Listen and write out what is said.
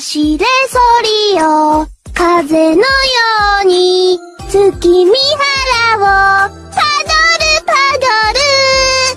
走れソリよ、風のように、月見